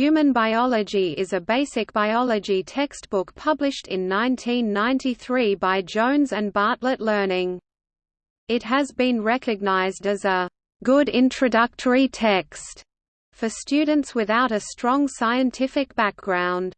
Human Biology is a basic biology textbook published in 1993 by Jones and Bartlett Learning. It has been recognized as a good introductory text for students without a strong scientific background.